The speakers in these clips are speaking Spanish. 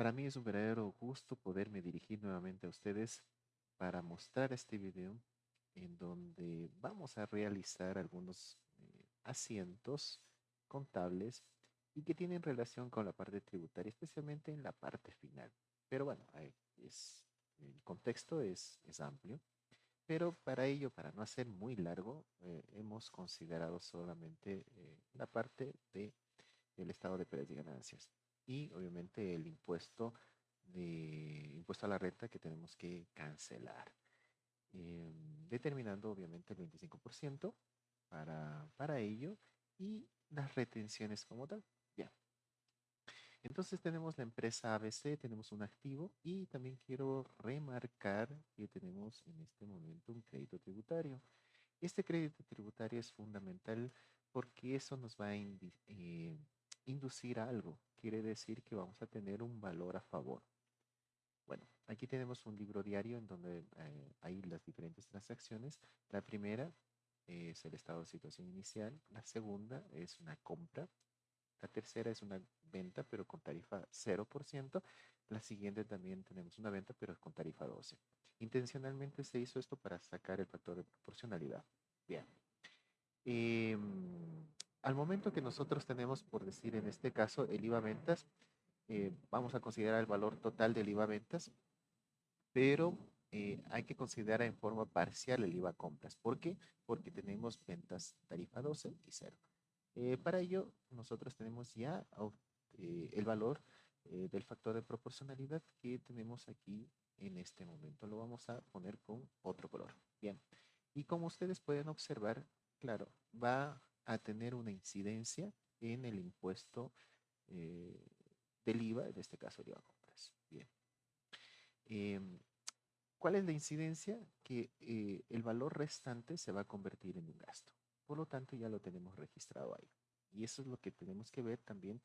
Para mí es un verdadero gusto poderme dirigir nuevamente a ustedes para mostrar este video en donde vamos a realizar algunos eh, asientos contables y que tienen relación con la parte tributaria, especialmente en la parte final. Pero bueno, es, el contexto es, es amplio, pero para ello, para no hacer muy largo, eh, hemos considerado solamente eh, la parte de el estado de pérdidas y ganancias y obviamente el impuesto impuesto a la renta que tenemos que cancelar. Em, determinando obviamente el 25% para, para ello y las retenciones como tal. Bien. Entonces tenemos la empresa ABC, tenemos un activo y también quiero remarcar que tenemos en este momento un crédito tributario. Este crédito tributario es fundamental porque eso nos va a eh, inducir a algo. Quiere decir que vamos a tener un valor a favor. Bueno, aquí tenemos un libro diario en donde eh, hay las diferentes transacciones. La primera es el estado de situación inicial. La segunda es una compra. La tercera es una venta, pero con tarifa 0%. La siguiente también tenemos una venta, pero con tarifa 12. Intencionalmente se hizo esto para sacar el factor de proporcionalidad. Bien. Em, al momento que nosotros tenemos, por decir en este caso, el IVA ventas, eh, vamos a considerar el valor total del IVA ventas, pero eh, hay que considerar en forma parcial el IVA compras. ¿Por qué? Porque tenemos ventas tarifa 12 y 0. Eh, para ello, nosotros tenemos ya el valor del factor de proporcionalidad que tenemos aquí en este momento. Lo vamos a poner con otro color. Bien. Y como ustedes pueden observar, claro, va a tener una incidencia en el impuesto eh, del IVA, en este caso el IVA compras. Bien. Em, ¿Cuál es la incidencia? Que eh, el valor restante se va a convertir en un gasto. Por lo tanto, ya lo tenemos registrado ahí. Y eso es lo que tenemos que ver también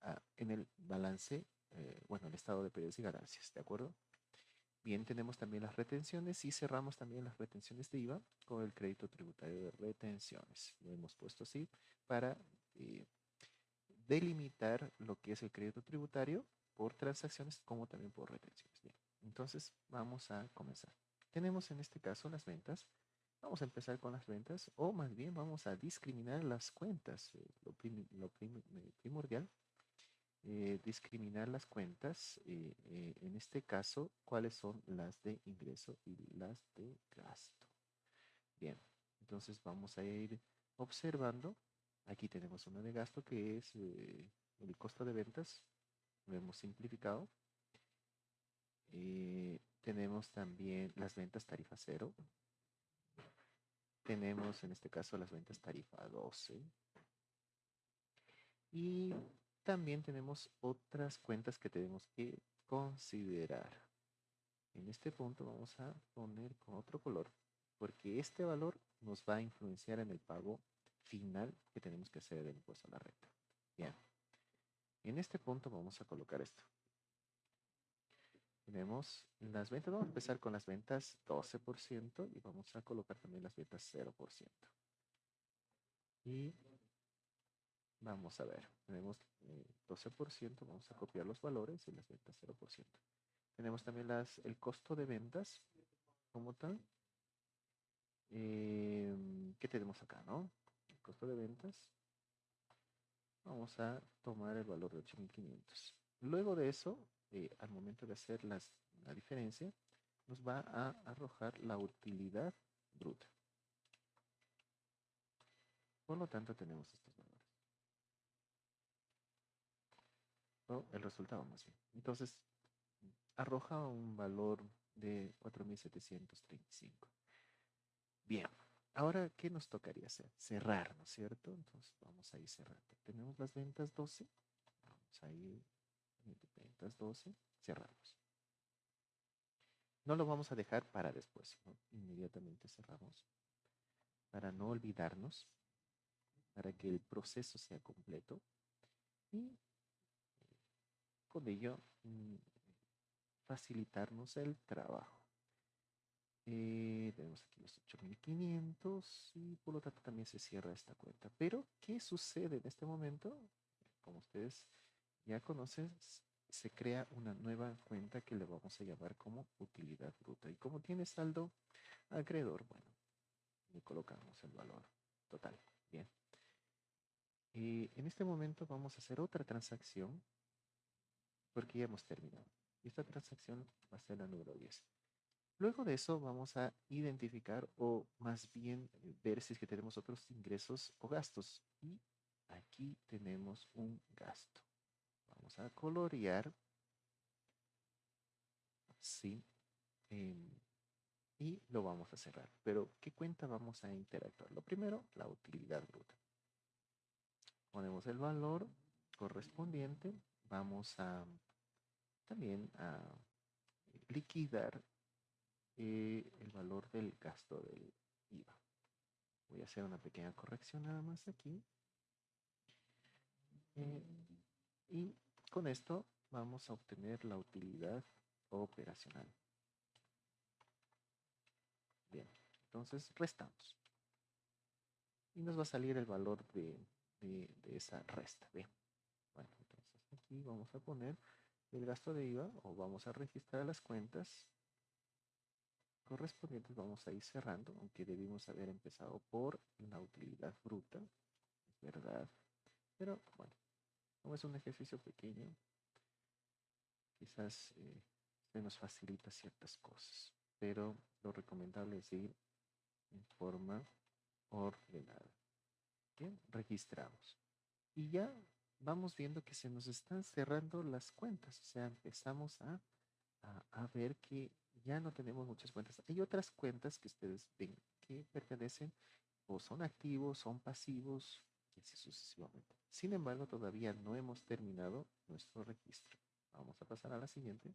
ah, en el balance, eh, bueno, el estado de pérdidas y ganancias, ¿de acuerdo? Bien, tenemos también las retenciones y cerramos también las retenciones de IVA con el crédito tributario de retenciones. Lo hemos puesto así para eh, delimitar lo que es el crédito tributario por transacciones como también por retenciones. Bien, entonces vamos a comenzar. Tenemos en este caso las ventas. Vamos a empezar con las ventas o más bien vamos a discriminar las cuentas. Eh, lo, lo primordial eh, discriminar las cuentas, eh, eh, en este caso, cuáles son las de ingreso y las de gasto. Bien, entonces vamos a ir observando. Aquí tenemos una de gasto que es el costo de ventas. Lo hemos simplificado. tenemos también las ventas tarifa cero. Tenemos en este caso las ventas tarifa 12. Y también tenemos otras cuentas que tenemos que considerar. En este punto vamos a poner con otro color, porque este valor nos va a influenciar en el pago final que tenemos que hacer del impuesto a la renta. Bien. En este punto vamos a colocar esto. Tenemos las ventas, vamos a empezar con las ventas 12% y vamos a colocar también las ventas 0%. Y Vamos a ver, tenemos 12%, eh, vamos a copiar los valores y las ventas 0%. Tenemos también las, el costo de ventas como tal. Em, ¿Qué tenemos acá, no? El costo de ventas. Vamos a tomar el valor de 8.500. Luego de eso, eh, al momento de hacer las, la diferencia, nos va a arrojar la utilidad bruta. Por lo tanto, tenemos estos valores. El resultado más bien. Entonces, arroja un valor de 4.735. Bien, ahora, ¿qué nos tocaría hacer? Cerrar, ¿no es cierto? Entonces, vamos a ir cerrando. Tenemos las ventas 12. Vamos a ir, ventas 12, cerramos. No lo vamos a dejar para después, inmediatamente cerramos. Para no olvidarnos, para que el proceso sea completo. Y con ello mm, facilitarnos el trabajo. Eh, tenemos aquí los 8500 y por lo tanto también se cierra esta cuenta. Pero, ¿qué sucede en este momento? Como ustedes ya conocen, se crea una nueva cuenta que le vamos a llamar como utilidad bruta. Y como tiene saldo acreedor, bueno, le colocamos el valor total. Bien. Y en este momento vamos a hacer otra transacción porque ya hemos terminado. Esta transacción va a ser la número 10. Luego de eso vamos a identificar o más bien ver si es que tenemos otros ingresos o gastos. Y aquí tenemos un gasto. Vamos a colorear. Así. Em, y lo vamos a cerrar. Pero, ¿qué cuenta vamos a interactuar? Lo primero, la utilidad bruta. Ponemos el valor correspondiente. Vamos a también a liquidar eh, el valor del gasto del IVA. Voy a hacer una pequeña corrección nada más aquí. Eh, y con esto vamos a obtener la utilidad operacional. Bien, entonces restamos. Y nos va a salir el valor de, de, esa resta. Bien, bueno, entonces aquí vamos a poner el gasto de IVA o vamos a registrar las cuentas correspondientes. Vamos a ir cerrando, aunque debimos haber empezado por la utilidad bruta, es verdad. Pero bueno, como es un ejercicio pequeño, quizás eh, se nos facilita ciertas cosas, pero lo recomendable es ir en forma ordenada. Bien, registramos. Y ya vamos viendo que se nos están cerrando las cuentas, o sea, empezamos a, a, ver que ya no tenemos muchas cuentas. Hay otras cuentas que ustedes ven que pertenecen o son activos, son pasivos, y así sucesivamente. Sin embargo, todavía no hemos terminado nuestro registro. Vamos a pasar a la siguiente.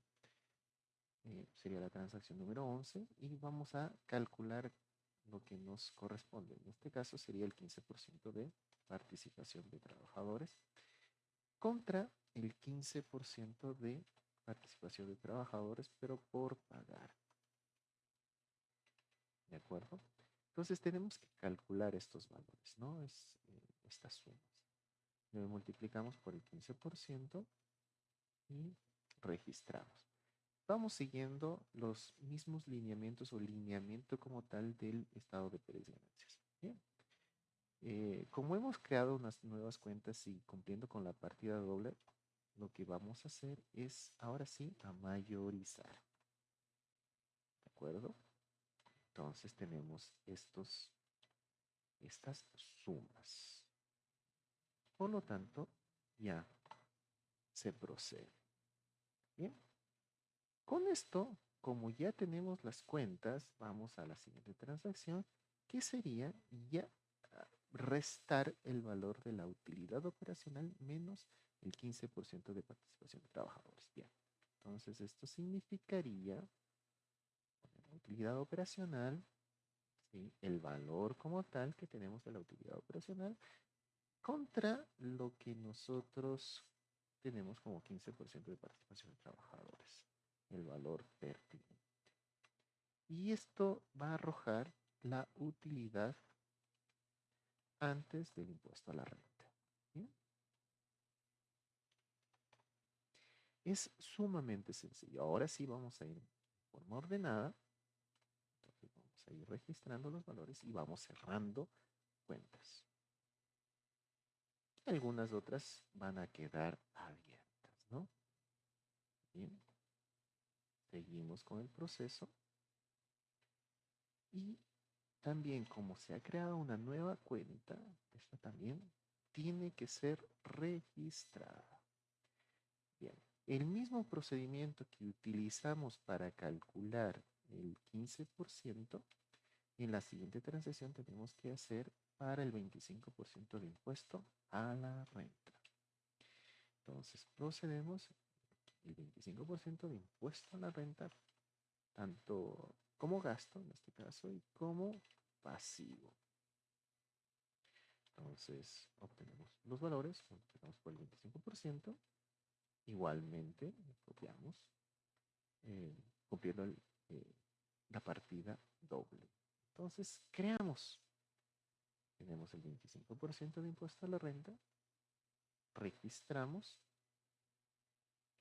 Eh, sería la transacción número 11 y vamos a calcular lo que nos corresponde. En este caso sería el 15% de participación de trabajadores contra el 15% de participación de trabajadores, pero por pagar. ¿De acuerdo? Entonces tenemos que calcular estos valores, ¿no? Es, eh, estas sumas. Multiplicamos por el 15% y registramos. Vamos siguiendo los mismos lineamientos o lineamiento como tal del estado de pérdida y ganancias. Bien. Eh, como hemos creado unas nuevas cuentas y cumpliendo con la partida doble, lo que vamos a hacer es ahora sí a mayorizar. ¿De acuerdo? Entonces tenemos estos, estas sumas. Por lo tanto, ya se procede. Bien. Con esto, como ya tenemos las cuentas, vamos a la siguiente transacción, que sería ya restar el valor de la utilidad operacional menos el 15% de participación de trabajadores. Bien, entonces esto significaría la utilidad operacional, el valor como tal que tenemos de la utilidad operacional contra lo que nosotros tenemos como 15% de participación de trabajadores, el valor pertinente. Y esto va a arrojar la utilidad antes del impuesto a la renta. Es sumamente sencillo. Ahora sí vamos a ir de forma ordenada. Vamos a ir registrando los valores y vamos cerrando cuentas. Algunas otras van a quedar abiertas, ¿no? Bien. Seguimos con el proceso. Y también como se ha creado una nueva cuenta, esta también tiene que ser registrada. Bien, el mismo procedimiento que utilizamos para calcular el 15%, en la siguiente transacción tenemos que hacer para el 25% de impuesto a la renta. Entonces procedemos el 25% de impuesto a la renta, tanto como gasto en este caso y como pasivo. Entonces obtenemos los valores, multiplicamos por el 25%, igualmente copiamos, eh, copiando eh, la partida doble. Entonces creamos, tenemos el 25% de impuesto a la renta, registramos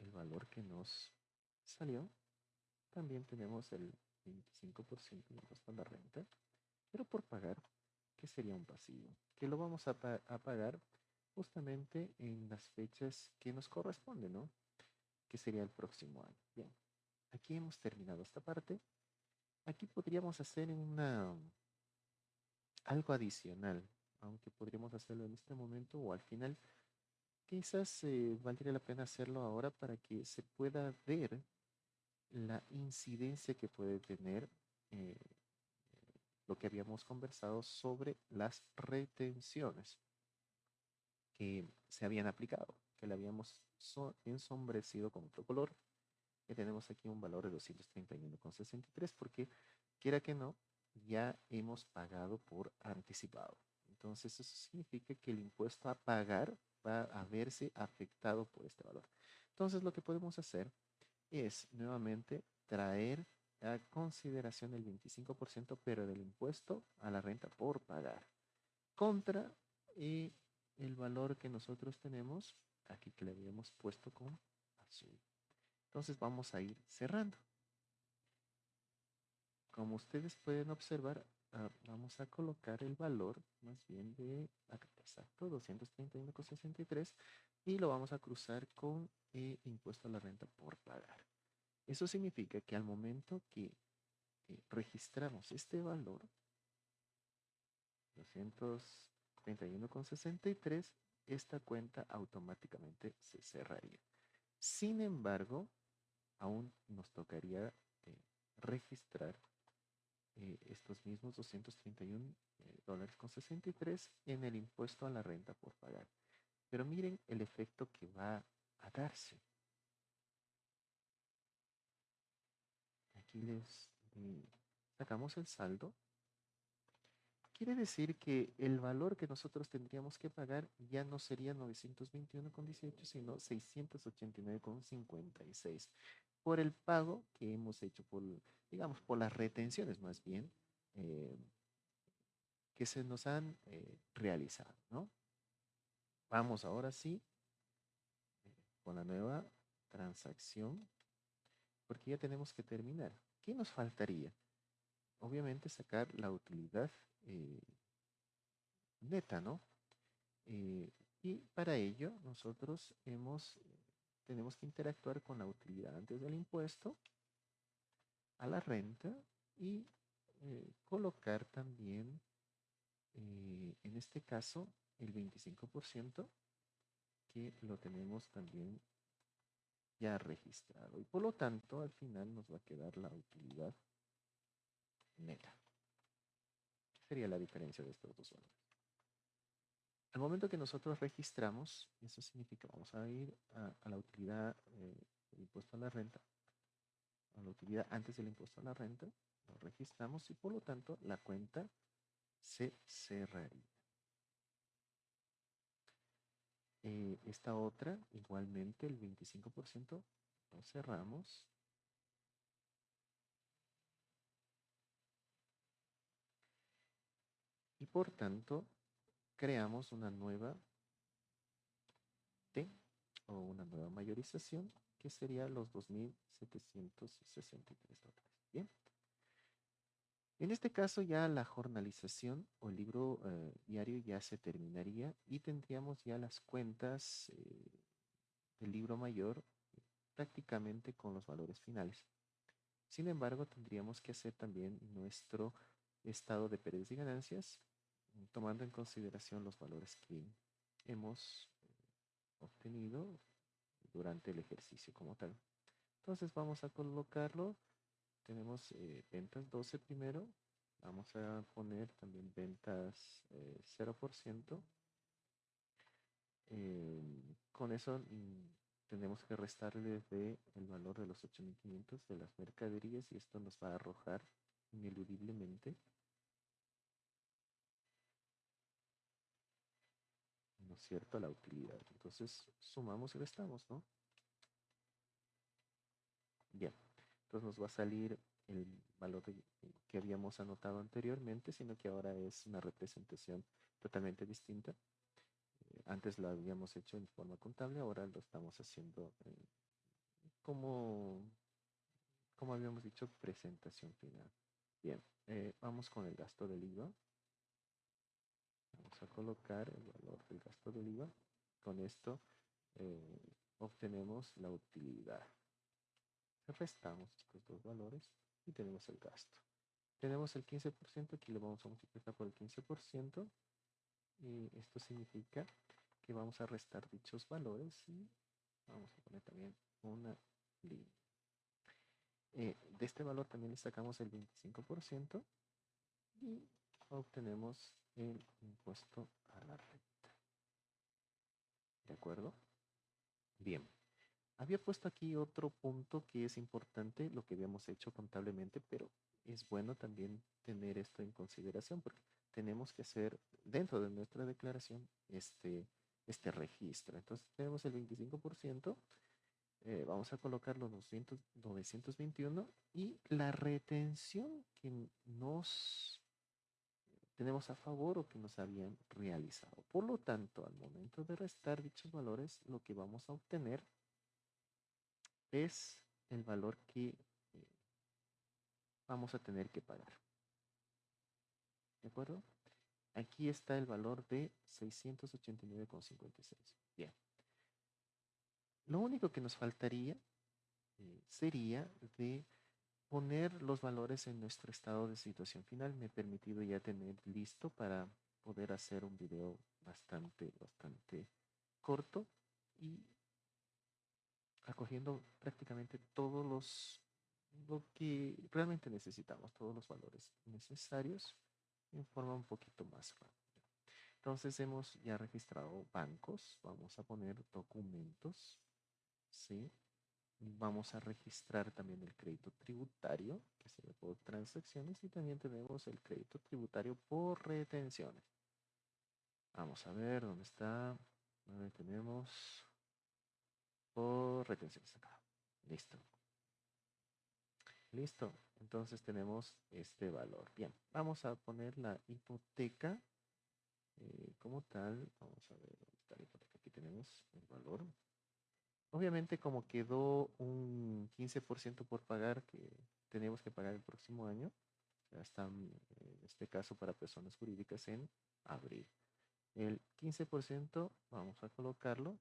el valor que nos salió. También tenemos el 25% de impuesto a la renta, pero por pagar, que sería un pasivo, que lo vamos a, pagar justamente en las fechas que nos corresponden, ¿no? Que sería el próximo año. Bien, aquí hemos terminado esta parte. Aquí podríamos hacer una algo adicional, aunque podríamos hacerlo en este momento o al final. Quizás eh, valdría la pena hacerlo ahora para que se pueda ver la incidencia que puede tener eh, lo que habíamos conversado sobre las retenciones que se habían aplicado, que le habíamos ensombrecido con otro color, que tenemos aquí un valor de 231,63 porque quiera que no, ya hemos pagado por anticipado. Entonces eso significa que el impuesto a pagar va a verse afectado por este valor. Entonces lo que podemos hacer es nuevamente traer a consideración el 25%, pero del impuesto a la renta por pagar, contra y el valor que nosotros tenemos, aquí que le habíamos puesto con azul. Entonces vamos a ir cerrando. Como ustedes pueden observar, ah, vamos a colocar el valor más bien de, exacto, 231,63 y lo vamos a cruzar con el impuesto a la renta por pagar. Eso significa que al momento que registramos este valor, 231,63, esta cuenta automáticamente se cerraría. Sin embargo, aún nos tocaría eh, registrar eh, estos mismos 231 eh, dólares con 63 en el impuesto a la renta por pagar. Pero miren el efecto que va a darse. Aquí les sacamos el saldo. Quiere decir que el valor que nosotros tendríamos que pagar ya no sería 921,18, sino 689,56 por el pago que hemos hecho por, digamos, por las retenciones más bien, eh, que se nos han eh, realizado, ¿no? Vamos ahora sí eh, con la nueva transacción, porque ya tenemos que terminar. ¿Qué nos faltaría? Obviamente sacar la utilidad neta, ¿no? y para ello nosotros hemos tenemos que interactuar con la utilidad antes del impuesto a la renta y eh, colocar también, eh, en este caso, el 25% que lo tenemos también ya registrado. Y por lo tanto, al final nos va a quedar la utilidad neta. ¿Qué sería la diferencia de estos dos valores? Al momento que nosotros registramos, eso significa, vamos a ir a, la utilidad eh, impuesto a la renta, a la utilidad antes del impuesto a la renta, lo registramos y por lo tanto la cuenta se cerraría. Eh, esta otra, igualmente el 25%, lo cerramos. Y por tanto, creamos una nueva T o una nueva mayorización que sería los 2.763 dólares. Bien. En este caso ya la jornalización o el libro eh, diario ya se terminaría y tendríamos ya las cuentas eh, del libro mayor prácticamente con los valores finales. Sin embargo, tendríamos que hacer también nuestro estado de pérdidas y ganancias tomando en consideración los valores que hemos eh, obtenido durante el ejercicio como tal. Entonces vamos a colocarlo. Tenemos eh, ventas 12 primero. Vamos a poner también ventas 0%. Eh, con eso mm, tenemos que restarle de el valor de los 8.500 de las mercaderías y esto nos va a arrojar ineludiblemente ¿no es cierto? La utilidad. Entonces sumamos y restamos, ¿no? Bien, entonces nos va a salir el valor que habíamos anotado anteriormente, sino que ahora es una representación totalmente distinta. Eh, antes lo habíamos hecho en forma contable, ahora lo estamos haciendo como, como habíamos dicho, presentación final. Bien, eh, vamos con el gasto del IVA. Vamos a colocar el valor del gasto del IVA. Con esto eh, obtenemos la utilidad. Restamos estos dos valores y tenemos el gasto. Tenemos el 15%, aquí lo vamos a multiplicar por el 15%. Y esto significa que vamos a restar dichos valores y vamos a poner también una línea. Eh, de este valor también le sacamos el 25% y obtenemos el impuesto a la renta. ¿De acuerdo? Bien. Había puesto aquí otro punto que es importante, lo que habíamos hecho contablemente, pero es bueno también tener esto en consideración porque tenemos que hacer dentro de nuestra declaración este, este registro. Entonces tenemos el 25%, eh, vamos a colocar los 921 y la retención que nos tenemos a favor o que nos habían realizado. Por lo tanto, al momento de restar dichos valores, lo que vamos a obtener es el valor que eh, vamos a tener que pagar. ¿De acuerdo? Aquí está el valor de 689,56. Bien. Lo único que nos faltaría eh, sería de poner los valores en nuestro estado de situación final. Me he permitido ya tener listo para poder hacer un video bastante, bastante corto y acogiendo prácticamente todos los lo que realmente necesitamos, todos los valores necesarios en forma un poquito más rápida. Entonces hemos ya registrado bancos, vamos a poner documentos, ¿sí? Vamos a registrar también el crédito tributario, que se ve por transacciones, y también tenemos el crédito tributario por retenciones. Vamos a ver dónde está. Ahí tenemos por retenciones acá. Listo. Listo. Entonces tenemos este valor. Bien, vamos a poner la hipoteca eh, como tal. Vamos a ver dónde está la hipoteca. Aquí tenemos el valor. Obviamente como quedó un 15% por pagar que tenemos que pagar el próximo año, ya están en este caso para personas jurídicas en abril. El 15% vamos a colocarlo,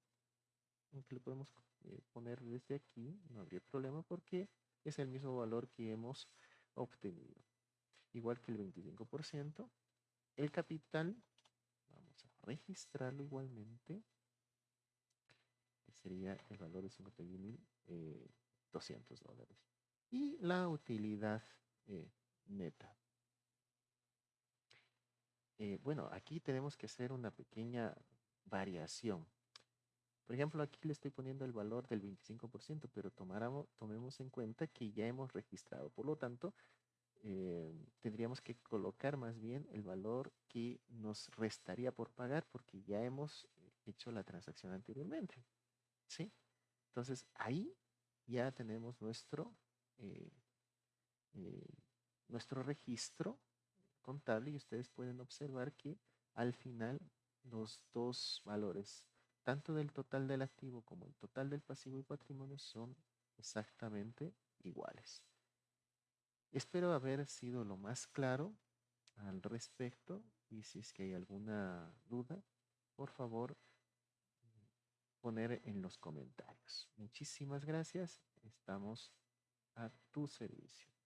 aunque lo podemos eh, poner desde aquí, no habría problema porque es el mismo valor que hemos obtenido. Igual que el 25%. El capital, vamos a registrarlo igualmente. Sería el valor de 51.200 eh, dólares. Y la utilidad eh, neta. Eh, bueno, aquí tenemos que hacer una pequeña variación. Por ejemplo, aquí le estoy poniendo el valor del 25%, pero tomemos en cuenta que ya hemos registrado. Por lo tanto, tendríamos que colocar más bien el valor que nos restaría por pagar porque ya hemos hecho la transacción anteriormente. ¿Sí? Entonces, ahí ya tenemos nuestro, eh, eh, nuestro registro contable y ustedes pueden observar que al final los dos valores tanto del total del activo como el total del pasivo y patrimonio son exactamente iguales. Espero haber sido lo más claro al respecto y si es que hay alguna duda, por favor, poner en los comentarios. Muchísimas gracias. Estamos a tu servicio.